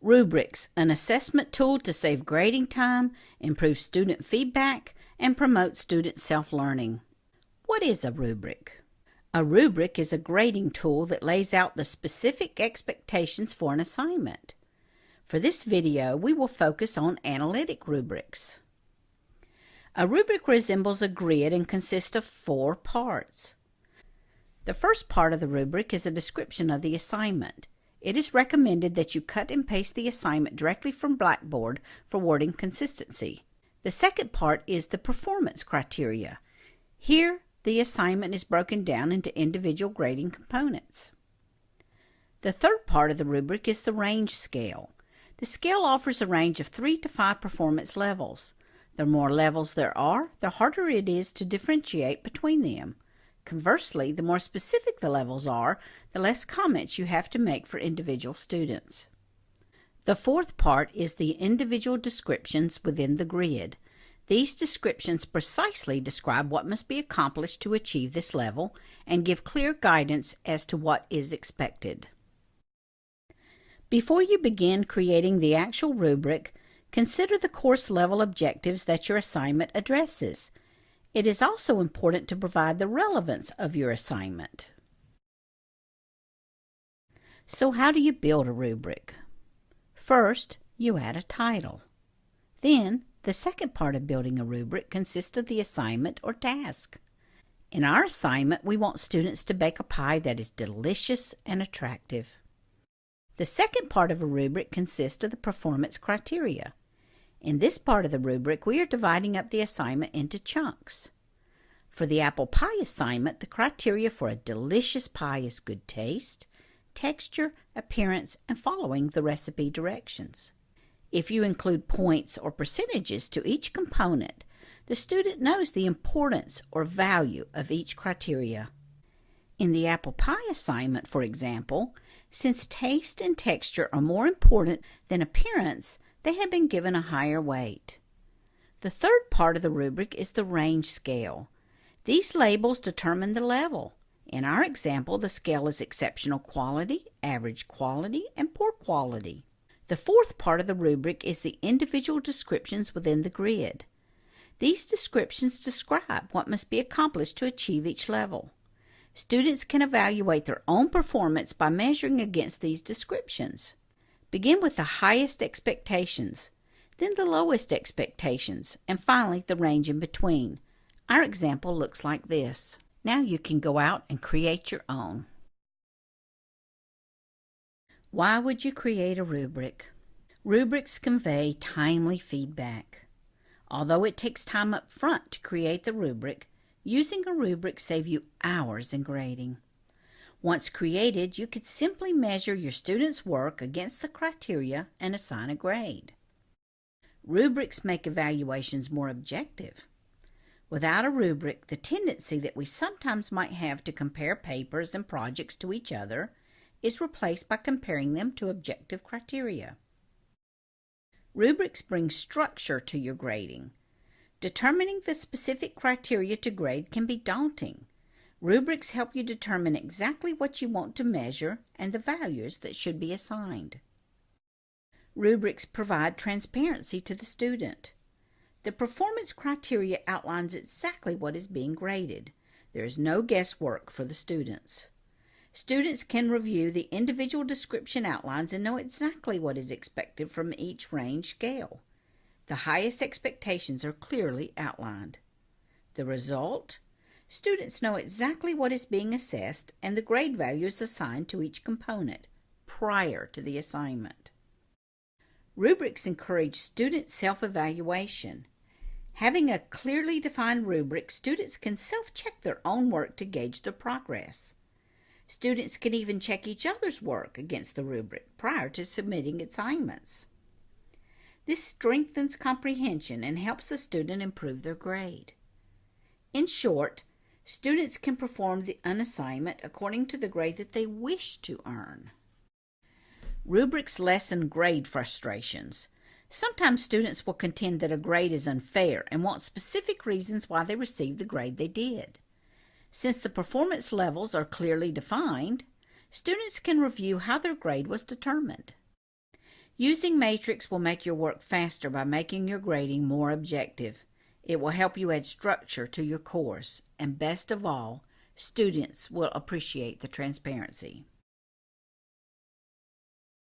Rubrics, an assessment tool to save grading time, improve student feedback, and promote student self-learning. What is a rubric? A rubric is a grading tool that lays out the specific expectations for an assignment. For this video, we will focus on analytic rubrics. A rubric resembles a grid and consists of four parts. The first part of the rubric is a description of the assignment. It is recommended that you cut and paste the assignment directly from Blackboard for wording consistency. The second part is the performance criteria. Here, the assignment is broken down into individual grading components. The third part of the rubric is the range scale. The scale offers a range of three to five performance levels. The more levels there are, the harder it is to differentiate between them. Conversely, the more specific the levels are, the less comments you have to make for individual students. The fourth part is the individual descriptions within the grid. These descriptions precisely describe what must be accomplished to achieve this level and give clear guidance as to what is expected. Before you begin creating the actual rubric, consider the course level objectives that your assignment addresses. It is also important to provide the relevance of your assignment. So how do you build a rubric? First, you add a title. Then, the second part of building a rubric consists of the assignment or task. In our assignment, we want students to bake a pie that is delicious and attractive. The second part of a rubric consists of the performance criteria. In this part of the rubric, we are dividing up the assignment into chunks. For the apple pie assignment, the criteria for a delicious pie is good taste, texture, appearance, and following the recipe directions. If you include points or percentages to each component, the student knows the importance or value of each criteria. In the apple pie assignment, for example, since taste and texture are more important than appearance, they have been given a higher weight. The third part of the rubric is the range scale. These labels determine the level. In our example, the scale is exceptional quality, average quality, and poor quality. The fourth part of the rubric is the individual descriptions within the grid. These descriptions describe what must be accomplished to achieve each level. Students can evaluate their own performance by measuring against these descriptions. Begin with the highest expectations, then the lowest expectations, and finally the range in between. Our example looks like this. Now you can go out and create your own. Why would you create a rubric? Rubrics convey timely feedback. Although it takes time up front to create the rubric, using a rubric saves you hours in grading. Once created, you could simply measure your students' work against the criteria and assign a grade. Rubrics make evaluations more objective. Without a rubric, the tendency that we sometimes might have to compare papers and projects to each other is replaced by comparing them to objective criteria. Rubrics bring structure to your grading. Determining the specific criteria to grade can be daunting. Rubrics help you determine exactly what you want to measure and the values that should be assigned. Rubrics provide transparency to the student. The performance criteria outlines exactly what is being graded. There is no guesswork for the students. Students can review the individual description outlines and know exactly what is expected from each range scale. The highest expectations are clearly outlined. The result? Students know exactly what is being assessed and the grade values assigned to each component prior to the assignment. Rubrics encourage student self-evaluation. Having a clearly defined rubric, students can self-check their own work to gauge their progress. Students can even check each other's work against the rubric prior to submitting assignments. This strengthens comprehension and helps the student improve their grade. In short, students can perform the, an assignment according to the grade that they wish to earn. Rubrics lessen grade frustrations. Sometimes students will contend that a grade is unfair and want specific reasons why they received the grade they did. Since the performance levels are clearly defined, students can review how their grade was determined. Using Matrix will make your work faster by making your grading more objective. It will help you add structure to your course, and best of all, students will appreciate the transparency.